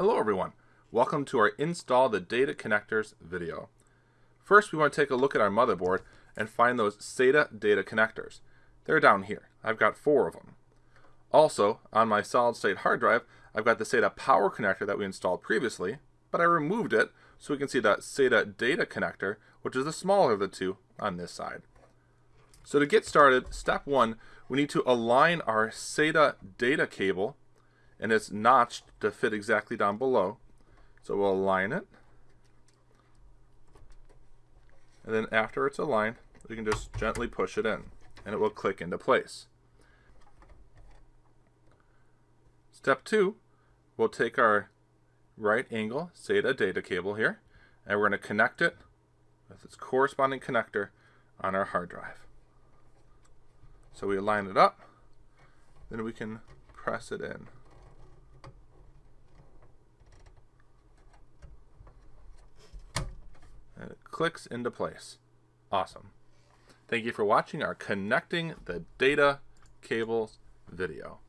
Hello everyone, welcome to our Install the Data Connectors video. First we want to take a look at our motherboard and find those SATA data connectors. They're down here. I've got four of them. Also, on my solid state hard drive, I've got the SATA power connector that we installed previously, but I removed it so we can see that SATA data connector, which is the smaller of the two on this side. So to get started, step one, we need to align our SATA data cable and it's notched to fit exactly down below. So we'll align it. And then after it's aligned, we can just gently push it in and it will click into place. Step two, we'll take our right angle SATA data cable here and we're going to connect it with its corresponding connector on our hard drive. So we align it up, then we can press it in. and it clicks into place. Awesome. Thank you for watching our Connecting the Data Cables video.